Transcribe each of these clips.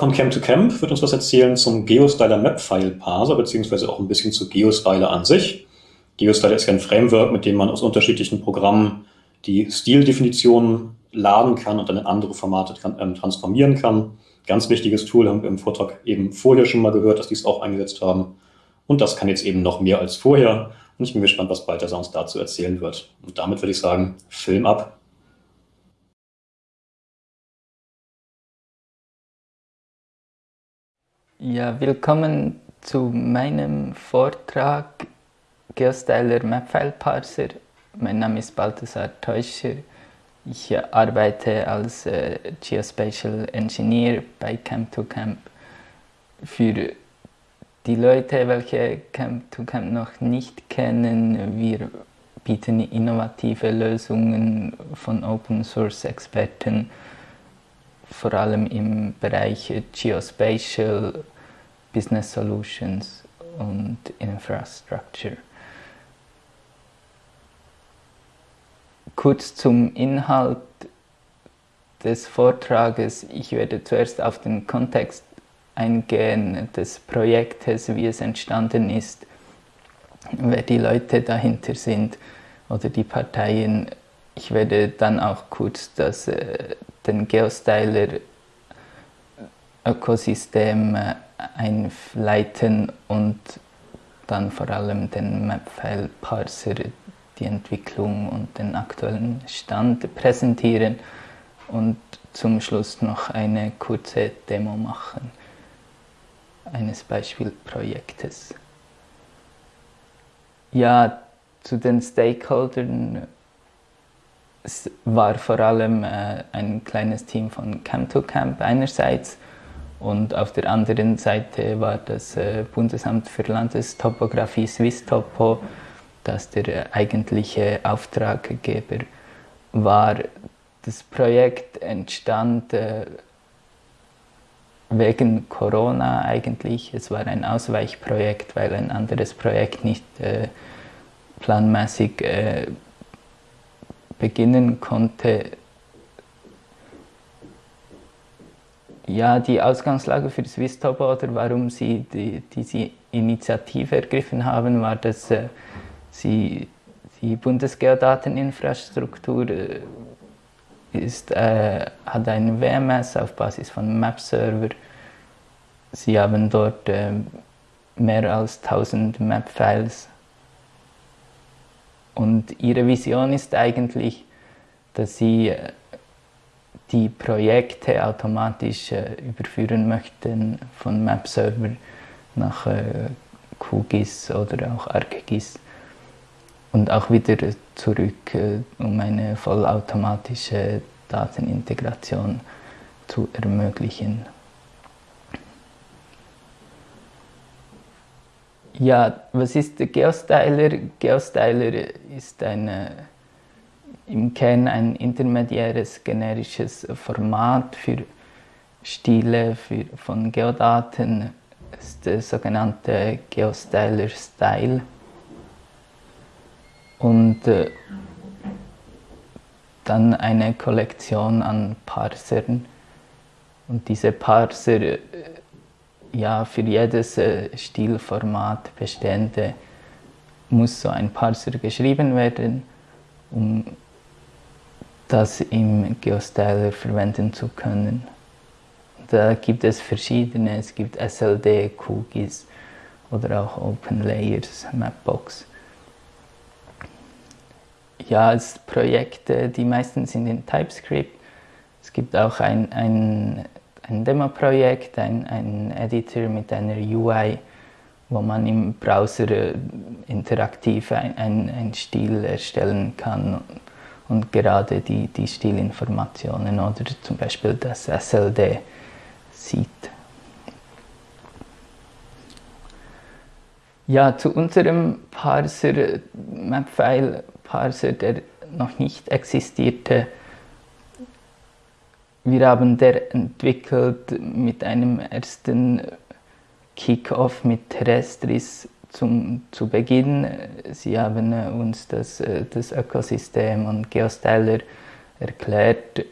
von Camp to Camp wird uns was erzählen zum GeoStyler Map File Parser, beziehungsweise auch ein bisschen zu GeoStyler an sich. GeoStyler ist ja ein Framework, mit dem man aus unterschiedlichen Programmen die Stildefinitionen laden kann und dann in andere Formate ähm, transformieren kann. Ganz wichtiges Tool, haben wir im Vortrag eben vorher schon mal gehört, dass die es auch eingesetzt haben. Und das kann jetzt eben noch mehr als vorher. Und ich bin gespannt, was Balthasar uns dazu erzählen wird. Und damit würde ich sagen, Film ab. Ja, willkommen zu meinem Vortrag Geostyler Mapfile Parser. Mein Name ist Balthasar Teuscher. Ich arbeite als äh, Geospatial Engineer bei Camp2Camp. Für die Leute, welche Camp2Camp noch nicht kennen, wir bieten innovative Lösungen von Open Source Experten vor allem im Bereich Geospatial, Business Solutions und Infrastructure. Kurz zum Inhalt des Vortrages. Ich werde zuerst auf den Kontext eingehen des Projektes, wie es entstanden ist, wer die Leute dahinter sind oder die Parteien. Ich werde dann auch kurz das äh, den Geostyler Ökosystem äh, einleiten und dann vor allem den Mapfile Parser, die Entwicklung und den aktuellen Stand präsentieren und zum Schluss noch eine kurze Demo machen eines Beispielprojektes. Ja, zu den Stakeholdern es war vor allem äh, ein kleines Team von Camp2Camp einerseits und auf der anderen Seite war das äh, Bundesamt für Landestopographie Swisstopo, das der eigentliche Auftraggeber war. Das Projekt entstand äh, wegen Corona eigentlich. Es war ein Ausweichprojekt, weil ein anderes Projekt nicht äh, planmäßig beginnen konnte, ja, die Ausgangslage für Swisstopo oder warum sie die, diese Initiative ergriffen haben, war, dass äh, sie die Bundesgeodateninfrastruktur äh, ist, äh, hat ein WMS auf Basis von Map-Server. Sie haben dort äh, mehr als 1000 Map-Files und ihre Vision ist eigentlich, dass sie äh, die Projekte automatisch äh, überführen möchten von Map-Server nach äh, QGIS oder auch ArcGIS und auch wieder zurück, um eine vollautomatische Datenintegration zu ermöglichen. Ja, was ist der Geostyler? Geostyler ist eine, im Kern ein intermediäres generisches Format für Stile für, von Geodaten. Ist der sogenannte Geostyler Style. Und äh, dann eine Kollektion an Parsern. Und diese Parser äh, ja, für jedes äh, Stilformat bestehende muss so ein Parser geschrieben werden, um das im GeoStyler verwenden zu können. Da gibt es verschiedene, es gibt SLD, QGIS oder auch OpenLayers, Mapbox. Ja, es Projekte, die meisten sind in TypeScript. Es gibt auch ein, ein ein Demo-Projekt, ein, ein Editor mit einer UI, wo man im Browser äh, interaktiv ein, ein, ein Stil erstellen kann und gerade die, die Stilinformationen oder zum Beispiel das SLD sieht. Ja, zu unserem Parser, Mapfile Parser, der noch nicht existierte, wir haben der entwickelt mit einem ersten Kick-Off mit Terrestris zum, zu Beginn. Sie haben uns das, das Ökosystem und Geostyler erklärt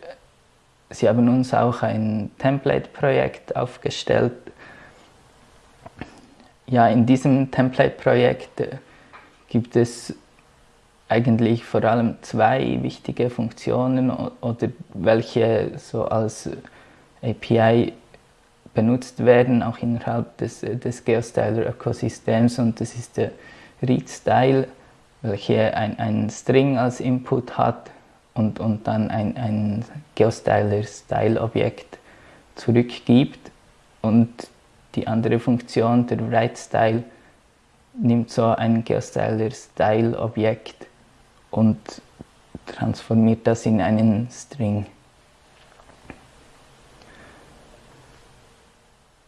sie haben uns auch ein Template-Projekt aufgestellt. Ja, in diesem Template-Projekt äh, gibt es eigentlich vor allem zwei wichtige Funktionen oder welche so als API benutzt werden, auch innerhalb des, des Geostyler-Ökosystems und das ist der Read-Style, welcher ein, ein String als Input hat und, und dann ein, ein Geostyler-Style-Objekt zurückgibt und die andere Funktion, der Write-Style, nimmt so ein Geostyler-Style-Objekt und transformiert das in einen String.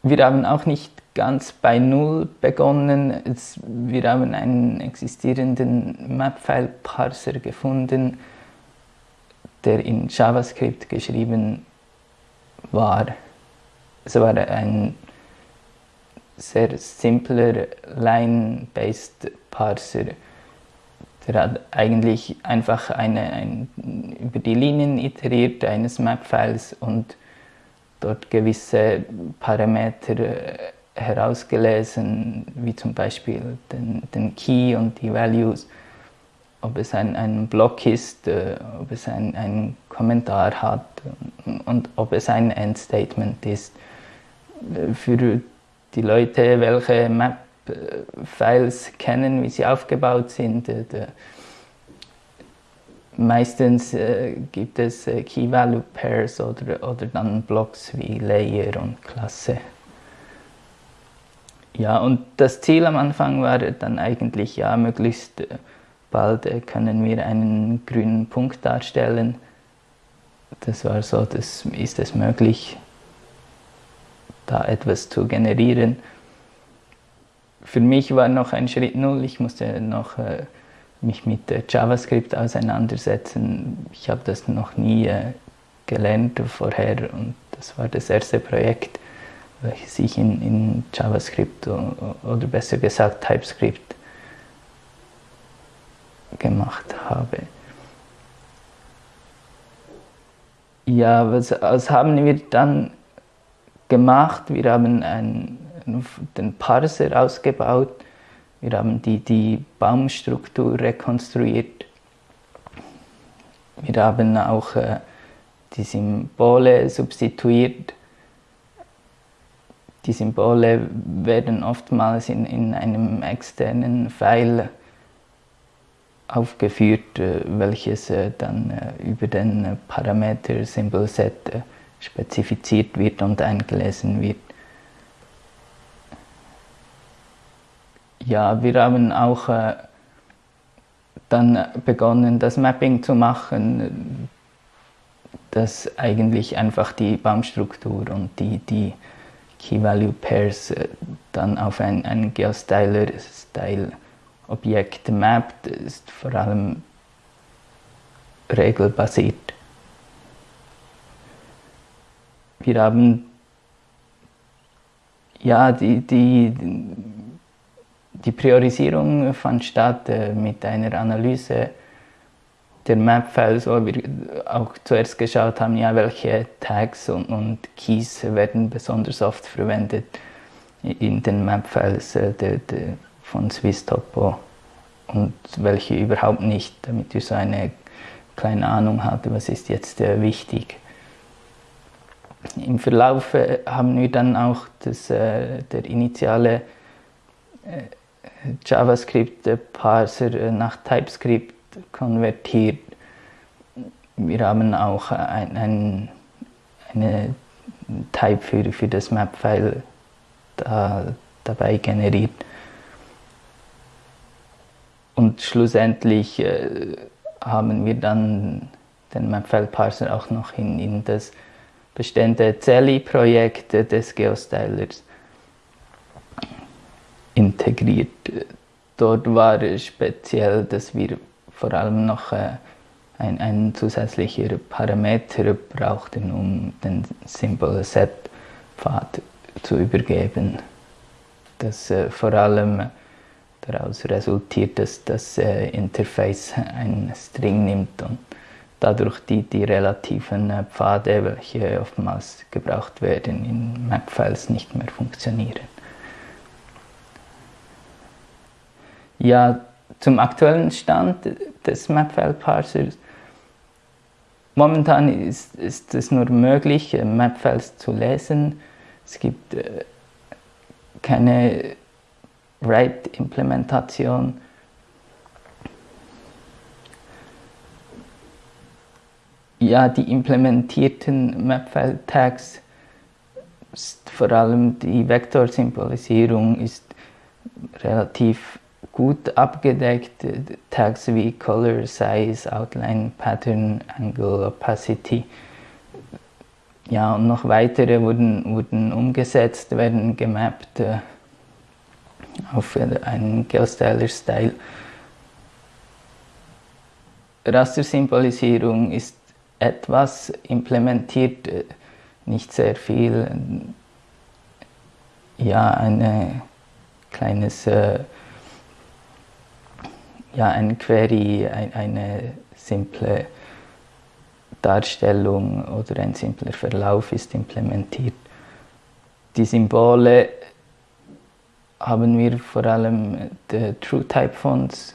Wir haben auch nicht ganz bei Null begonnen. Es, wir haben einen existierenden Mapfile-Parser gefunden, der in JavaScript geschrieben war. Es war ein sehr simpler Line-based Parser. Der hat eigentlich einfach eine, ein, über die Linien iteriert eines Mapfiles und dort gewisse Parameter äh, herausgelesen, wie zum Beispiel den, den Key und die Values, ob es ein, ein Block ist, äh, ob es ein, ein Kommentar hat und ob es ein Endstatement ist. Für die Leute, welche Map-Files kennen, wie sie aufgebaut sind, äh, Meistens äh, gibt es äh, Key-Value-Pairs oder, oder dann Blocks wie Layer und Klasse. Ja, und das Ziel am Anfang war dann eigentlich, ja, möglichst äh, bald äh, können wir einen grünen Punkt darstellen. Das war so, das ist es möglich, da etwas zu generieren. Für mich war noch ein Schritt null, ich musste noch äh, mich mit JavaScript auseinandersetzen. Ich habe das noch nie äh, gelernt vorher und das war das erste Projekt, welches ich in, in JavaScript oder besser gesagt TypeScript gemacht habe. Ja, was, was haben wir dann gemacht? Wir haben einen, den Parser ausgebaut wir haben die, die Baumstruktur rekonstruiert. Wir haben auch äh, die Symbole substituiert. Die Symbole werden oftmals in, in einem externen File aufgeführt, äh, welches äh, dann äh, über den Parameter Symbol Set spezifiziert wird und eingelesen wird. Ja, wir haben auch äh, dann begonnen, das Mapping zu machen, das eigentlich einfach die Baumstruktur und die, die Key-Value-Pairs äh, dann auf ein, ein Geostyler-Style-Objekt mappt, ist vor allem regelbasiert. Wir haben ja die, die die Priorisierung fand statt äh, mit einer Analyse der Map-Files, wo wir auch zuerst geschaut haben, ja, welche Tags und, und Keys werden besonders oft verwendet in den Map-Files äh, von SwissTopo und welche überhaupt nicht, damit wir so eine kleine Ahnung hatten, was ist jetzt äh, wichtig. Im Verlauf äh, haben wir dann auch das, äh, der initiale äh, JavaScript-Parser nach TypeScript konvertiert. Wir haben auch ein, ein, eine Type für, für das Map-File da, dabei generiert. Und schlussendlich äh, haben wir dann den Mapfile-Parser auch noch in, in das bestehende Zelly-Projekt des Geostylers integriert. Dort war speziell, dass wir vor allem noch äh, ein, ein zusätzlicher Parameter brauchten, um den Symbol Set Pfad zu übergeben. Das äh, vor allem daraus resultiert, dass das äh, Interface ein String nimmt und dadurch die, die relativen äh, Pfade, welche oftmals gebraucht werden in Map-Files, nicht mehr funktionieren. Ja, zum aktuellen Stand des Mapfile-Parsers. Momentan ist, ist, es nur möglich, äh, Mapfiles zu lesen. Es gibt äh, keine Write-Implementation. Ja, die implementierten Mapfile-Tags, vor allem die Vektorsymbolisierung, ist relativ gut abgedeckt. Tags wie Color, Size, Outline, Pattern, Angle, Opacity. Ja, und noch weitere wurden, wurden umgesetzt, werden gemappt äh, auf einen Geostyler-Style. Rastersymbolisierung ist etwas implementiert, äh, nicht sehr viel. Ja, ein kleines äh, ja, ein Query, ein, eine simple Darstellung oder ein simpler Verlauf ist implementiert. Die Symbole haben wir vor allem die TrueType Fonts.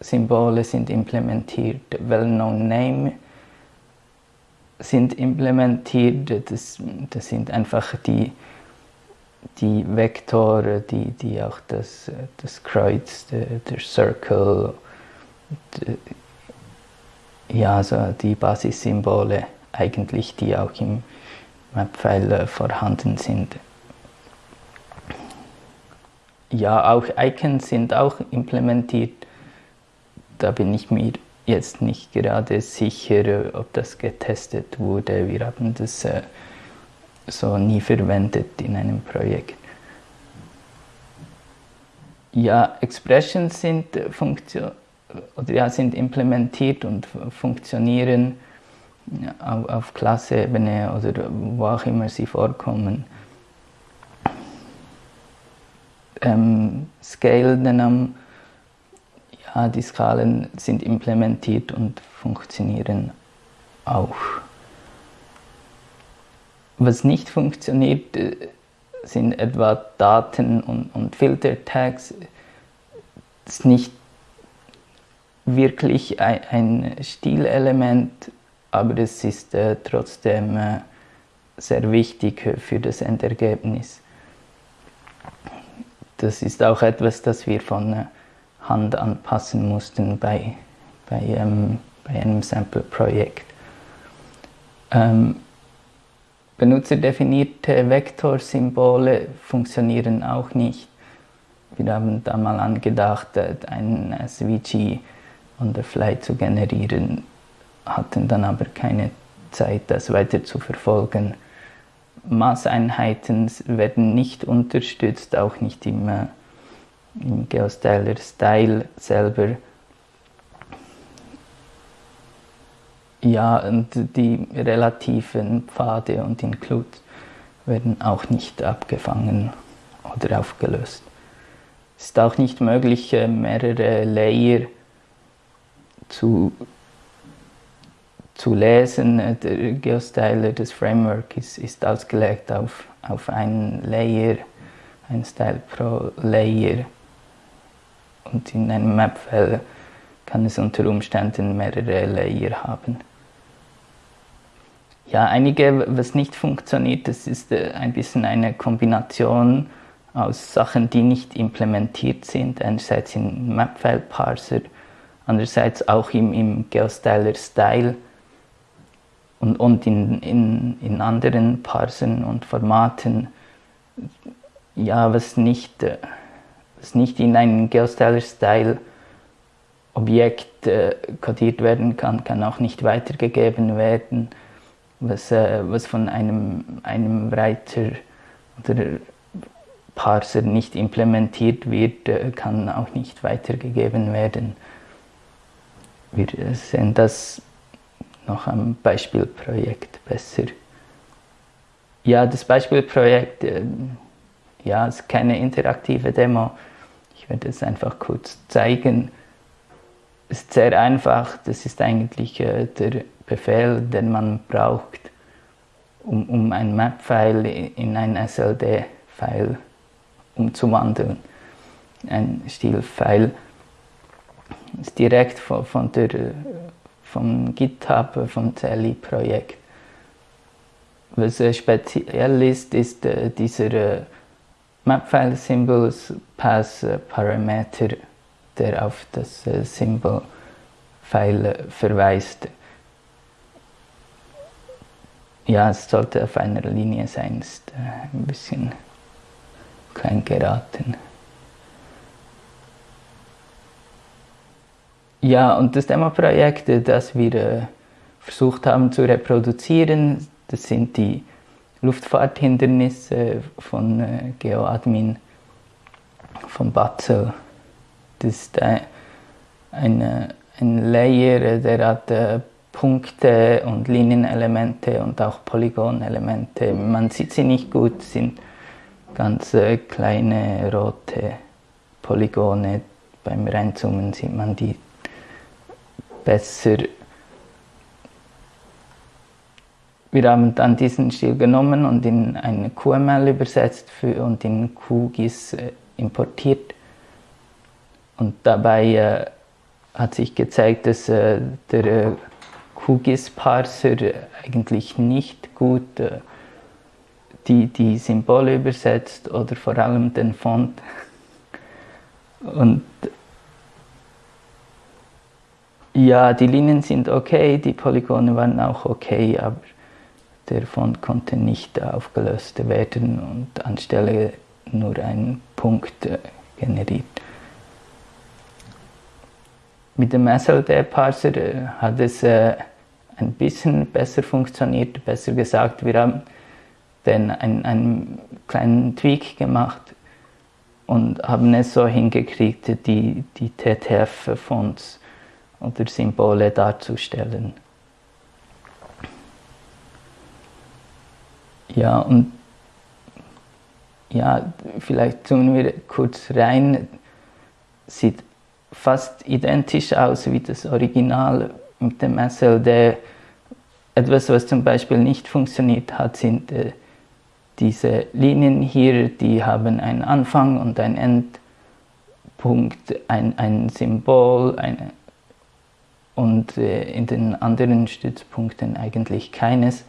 Symbole sind implementiert, Well-Known Name sind implementiert. Das, das sind einfach die die Vektore, die, die auch das, das Kreuz, der, der Circle, die, ja, so die Basissymbole eigentlich, die auch im Mapfile vorhanden sind. Ja, auch Icons sind auch implementiert. Da bin ich mir jetzt nicht gerade sicher, ob das getestet wurde. Wir haben das äh, so nie verwendet in einem Projekt. Ja, Expressions sind, Funktion, oder ja, sind implementiert und funktionieren auf, auf Klasseebene oder wo auch immer sie vorkommen. Ähm, Scale Denom, ja, die Skalen sind implementiert und funktionieren auch. Was nicht funktioniert, äh, sind etwa Daten und, und Filter-Tags. Das ist nicht wirklich ein, ein Stilelement, aber es ist äh, trotzdem äh, sehr wichtig für das Endergebnis. Das ist auch etwas, das wir von äh, Hand anpassen mussten bei, bei, ähm, bei einem Sample-Projekt. Ähm, Benutzerdefinierte Vektorsymbole funktionieren auch nicht. Wir haben da mal angedacht, ein SVG on the fly zu generieren, hatten dann aber keine Zeit, das weiter zu verfolgen. Maßeinheiten werden nicht unterstützt, auch nicht im, äh, im Geostyler Style selber. Ja, und die relativen Pfade und Includes werden auch nicht abgefangen oder aufgelöst. Es ist auch nicht möglich, äh, mehrere Layer zu, zu lesen. Der Geostyler, das Framework, ist, ist ausgelegt auf, auf einen Layer, ein Style pro Layer. Und in einem Mapfile kann es unter Umständen mehrere Layer haben. Ja, einige, was nicht funktioniert, das ist äh, ein bisschen eine Kombination aus Sachen, die nicht implementiert sind, einerseits im Mapfile-Parser, andererseits auch im, im Geostyler-Style und, und in, in, in anderen Parsern und Formaten. Ja, was nicht, äh, was nicht in einen Geostyler-Style Objekt äh, kodiert werden kann, kann auch nicht weitergegeben werden was, äh, was von einem, einem Writer oder Parser nicht implementiert wird, äh, kann auch nicht weitergegeben werden. Wir sehen das noch am Beispielprojekt besser. Ja, das Beispielprojekt äh, ja, ist keine interaktive Demo. Ich werde es einfach kurz zeigen. Ist sehr einfach. Das ist eigentlich äh, der Befehl, den man braucht, um, um ein Map-File in ein SLD-File umzuwandeln. Ein Stil-File ist direkt von, von der, vom GitHub, vom CLI-Projekt. Was speziell ist, ist äh, dieser äh, Mapfile Symbols Pass Parameter, der auf das äh, Symbol File verweist. Ja, es sollte auf einer Linie sein, ist ein bisschen klein geraten. Ja, und das Demo-Projekt, das wir versucht haben zu reproduzieren, das sind die Luftfahrthindernisse von äh, GeoAdmin von Batzel. Das ist ein, ein, Layer, der hat äh, Punkte und Linienelemente und auch Polygonelemente. Man sieht sie nicht gut, sind ganz äh, kleine rote Polygone. Beim Reinzoomen sieht man die besser wir haben dann diesen Stil genommen und in ein QML übersetzt und in QGIS äh, importiert. Und dabei äh, hat sich gezeigt, dass äh, der äh, QGIS-Parser eigentlich nicht gut äh, die, die Symbole übersetzt oder vor allem den Font. Und ja, die Linien sind okay, die Polygone waren auch okay, aber der Font konnte nicht aufgelöst werden und anstelle nur ein Punkt äh, generiert. Mit dem SLD-Parser äh, hat es äh, ein bisschen besser funktioniert, besser gesagt, wir haben dann einen, einen kleinen Tweak gemacht und haben es so hingekriegt, die, die TTF-Fonts oder Symbole darzustellen. Ja, und ja, vielleicht zoomen wir kurz rein. Sieht fast identisch aus wie das Original mit dem SLD. Etwas, was zum Beispiel nicht funktioniert hat, sind äh, diese Linien hier, die haben einen Anfang und einen Endpunkt, ein, ein Symbol eine, und äh, in den anderen Stützpunkten eigentlich keines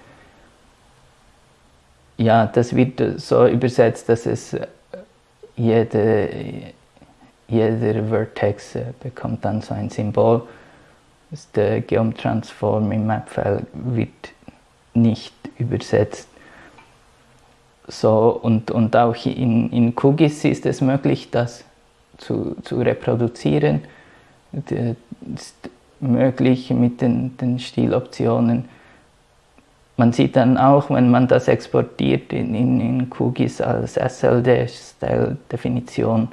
ja, das wird so übersetzt, dass es äh, jede, jeder Vertex äh, bekommt dann so ein Symbol. Der Geom-Transform im Mapfile wird nicht übersetzt. So, und, und auch in, in QGIS ist es möglich, das zu, zu reproduzieren. Es ist möglich mit den, den Stiloptionen man sieht dann auch, wenn man das exportiert in, in, in QGIS als SLD-Style-Definition,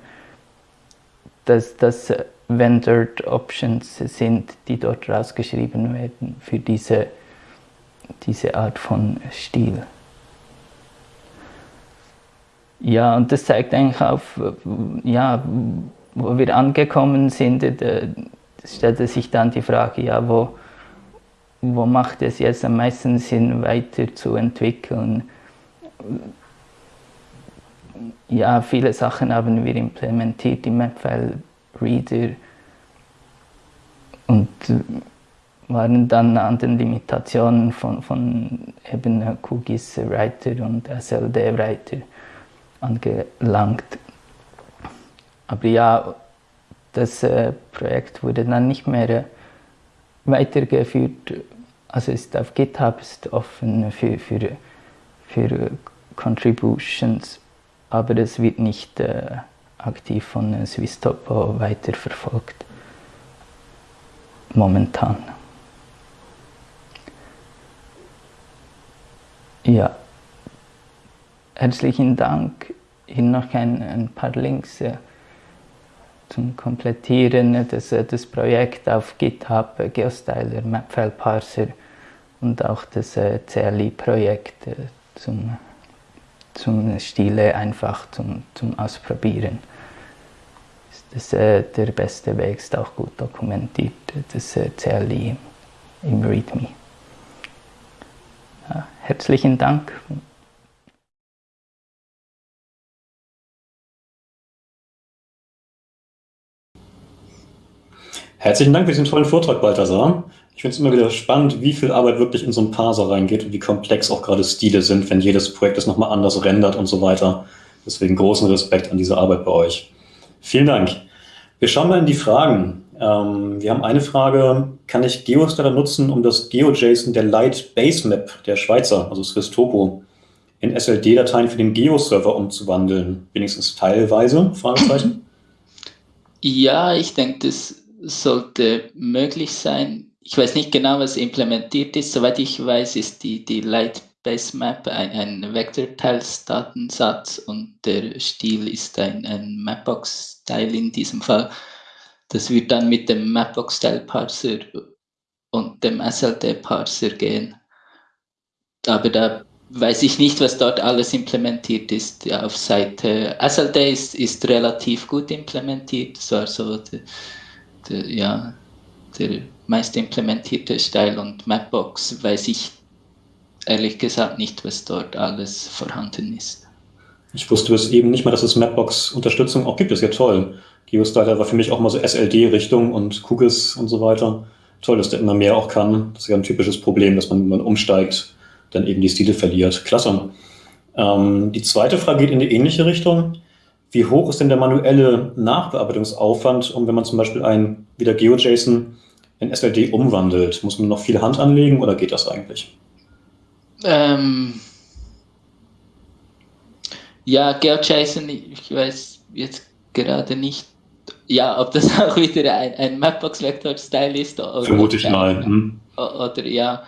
dass das Vendored Options sind, die dort rausgeschrieben werden für diese, diese Art von Stil. Ja, und das zeigt eigentlich auf, ja, wo wir angekommen sind, da stellte sich dann die Frage, ja, wo, wo macht es jetzt am meisten Sinn, weiterzuentwickeln. Ja, viele Sachen haben wir implementiert im Mapfile Reader und waren dann an den Limitationen von, von eben QGIS Writer und SLD Writer angelangt. Aber ja, das äh, Projekt wurde dann nicht mehr äh, weitergeführt also ist auf GitHub ist offen für, für, für Contributions, aber es wird nicht äh, aktiv von Swisstopo weiterverfolgt. Momentan. Ja, herzlichen Dank. Hier noch ein, ein paar Links. Äh, zum Komplettieren des, des Projekts auf GitHub, GeoStyler, Mapfile Parser und auch das äh, CLI-Projekt äh, zum, zum Stile einfach zum, zum Ausprobieren. Ist das, äh, der beste Weg ist auch gut dokumentiert, das äh, CLI im README. Ja, herzlichen Dank. Herzlichen Dank für diesen tollen Vortrag, Balthasar. Ich finde es immer wieder spannend, wie viel Arbeit wirklich in so einen Parser reingeht und wie komplex auch gerade Stile sind, wenn jedes Projekt das nochmal anders rendert und so weiter. Deswegen großen Respekt an diese Arbeit bei euch. Vielen Dank. Wir schauen mal in die Fragen. Ähm, wir haben eine Frage, kann ich GeoStarter nutzen, um das GeoJSON der Light Base Map der Schweizer, also Swiss Topo, in SLD-Dateien für den Geo-Server umzuwandeln? Wenigstens teilweise? Fragezeichen. Ja, ich denke, das sollte möglich sein ich weiß nicht genau, was implementiert ist. Soweit ich weiß, ist die, die Light Base Map ein, ein Vektorteilsdatensatz und der Stil ist ein, ein Mapbox-Style in diesem Fall. Das wird dann mit dem Mapbox-Style-Parser und dem SLD-Parser gehen. Aber da weiß ich nicht, was dort alles implementiert ist auf Seite. SLD ist, ist relativ gut implementiert, so der, der, ja, der meist implementierte Style und Mapbox weiß ich ehrlich gesagt nicht, was dort alles vorhanden ist. Ich wusste bis eben nicht mal, dass es Mapbox-Unterstützung auch gibt. Das ist ja toll. GeoStyler war für mich auch mal so SLD-Richtung und Cookies und so weiter. Toll, dass der immer mehr auch kann. Das ist ja ein typisches Problem, dass man, wenn man umsteigt, dann eben die Stile verliert. Klasse. Ähm, die zweite Frage geht in die ähnliche Richtung. Wie hoch ist denn der manuelle Nachbearbeitungsaufwand, um wenn man zum Beispiel ein wieder GeoJSON in SLD umwandelt? Muss man noch viel Hand anlegen oder geht das eigentlich? Ähm, ja, GeoJSON, ich weiß jetzt gerade nicht, ja, ob das auch wieder ein, ein Mapbox-Vector-Style ist. Oder, Vermute ich mal. Hm. Oder ja.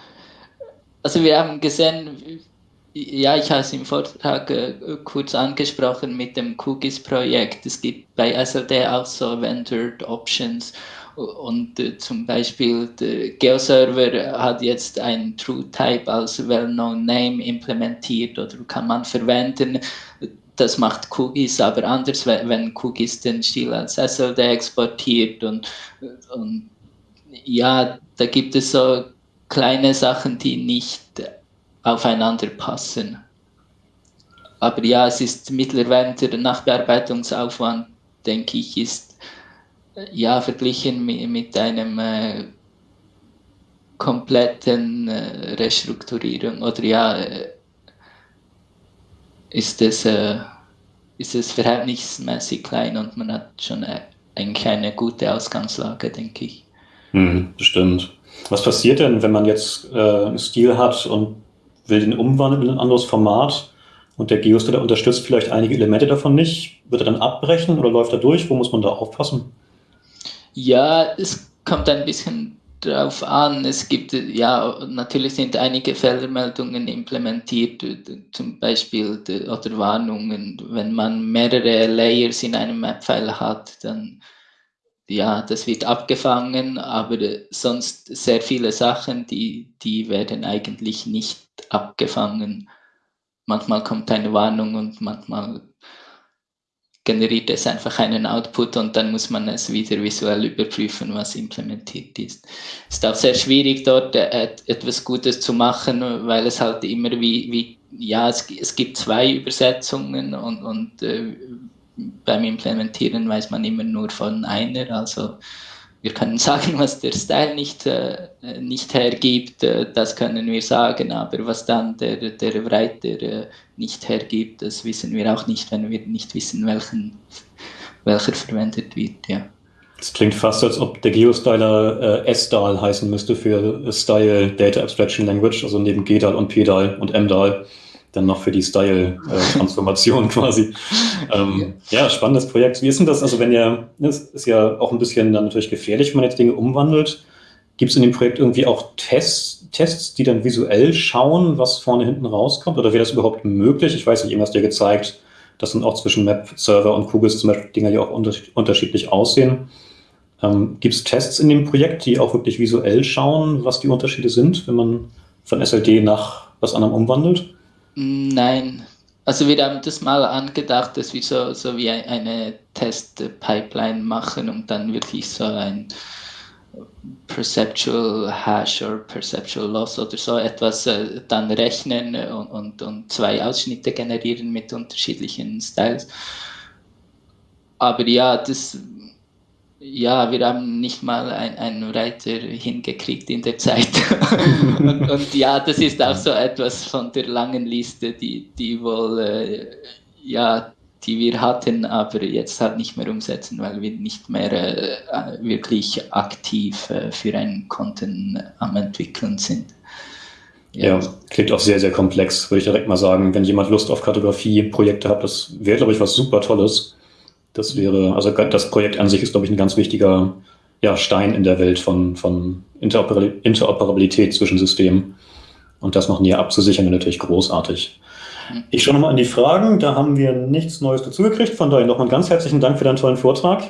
Also wir haben gesehen, ja, ich habe es im Vortrag äh, kurz angesprochen mit dem Cookies-Projekt. Es gibt bei SLD auch so Vendored Options und äh, zum Beispiel der GeoServer hat jetzt ein TrueType als Well-Known Name implementiert oder kann man verwenden. Das macht Cookies aber anders, wenn Cookies den Stil als SLD exportiert und, und ja, da gibt es so kleine Sachen, die nicht aufeinander passen. Aber ja, es ist mittlerweile der Nachbearbeitungsaufwand, denke ich, ist ja, verglichen mit, mit einem äh, kompletten äh, Restrukturierung oder ja, äh, ist es, äh, ist es verhältnismäßig klein und man hat schon äh, eigentlich eine gute Ausgangslage, denke ich. Hm, bestimmt. Was passiert denn, wenn man jetzt äh, einen Stil hat und will den umwandeln in ein anderes Format und der Geostater unterstützt vielleicht einige Elemente davon nicht? Wird er dann abbrechen oder läuft er durch? Wo muss man da aufpassen? Ja, es kommt ein bisschen drauf an. Es gibt, ja, natürlich sind einige Fehlermeldungen implementiert, zum Beispiel oder Warnungen. Wenn man mehrere Layers in einem Map-File hat, dann ja, das wird abgefangen, aber sonst sehr viele Sachen, die, die werden eigentlich nicht abgefangen. Manchmal kommt eine Warnung und manchmal generiert es einfach einen Output und dann muss man es wieder visuell überprüfen, was implementiert ist. Es ist auch sehr schwierig, dort äh, etwas Gutes zu machen, weil es halt immer wie, wie ja, es, es gibt zwei Übersetzungen und, und äh, beim Implementieren weiß man immer nur von einer, also wir können sagen, was der Style nicht, äh, nicht hergibt, äh, das können wir sagen, aber was dann der, der Writer äh, nicht hergibt, das wissen wir auch nicht, wenn wir nicht wissen, welchen, welcher verwendet wird. Ja. Es klingt fast, als ob der Geostyler äh, SDAL heißen müsste für Style Data Abstraction Language, also neben GDAL und PDAL und MDAL dann noch für die Style-Transformation quasi. Ähm, ja, spannendes Projekt. Wie ist denn das? Also wenn ihr, das ist ja auch ein bisschen dann natürlich gefährlich, wenn man jetzt Dinge umwandelt. Gibt es in dem Projekt irgendwie auch Tests, Tests, die dann visuell schauen, was vorne hinten rauskommt? Oder wäre das überhaupt möglich? Ich weiß nicht, du ja gezeigt, dass dann auch zwischen Map-Server und Kugels zum Beispiel Dinge ja auch unterschiedlich aussehen. Ähm, Gibt es Tests in dem Projekt, die auch wirklich visuell schauen, was die Unterschiede sind, wenn man von SLD nach was anderem umwandelt? Nein, also wir haben das mal angedacht, dass wir so, so wie eine Test-Pipeline machen und dann wirklich so ein Perceptual Hash oder Perceptual Loss oder so etwas äh, dann rechnen und, und, und zwei Ausschnitte generieren mit unterschiedlichen Styles. Aber ja, das ja, wir haben nicht mal einen Reiter hingekriegt in der Zeit. und, und, ja, das ist auch so etwas von der langen Liste, die, die wohl, äh, ja, die wir hatten, aber jetzt halt nicht mehr umsetzen, weil wir nicht mehr äh, wirklich aktiv äh, für einen Content am entwickeln sind. Ja. ja, klingt auch sehr, sehr komplex, würde ich direkt mal sagen. Wenn jemand Lust auf Kartografie-Projekte hat, das wäre, glaube ich, was super Tolles. Das wäre, also das Projekt an sich ist, glaube ich, ein ganz wichtiger ja, Stein in der Welt von, von Interoperabilität zwischen Systemen. Und das noch näher abzusichern, wäre natürlich großartig. Ich schaue nochmal in die Fragen. Da haben wir nichts Neues dazugekriegt. Von daher nochmal ganz herzlichen Dank für deinen tollen Vortrag.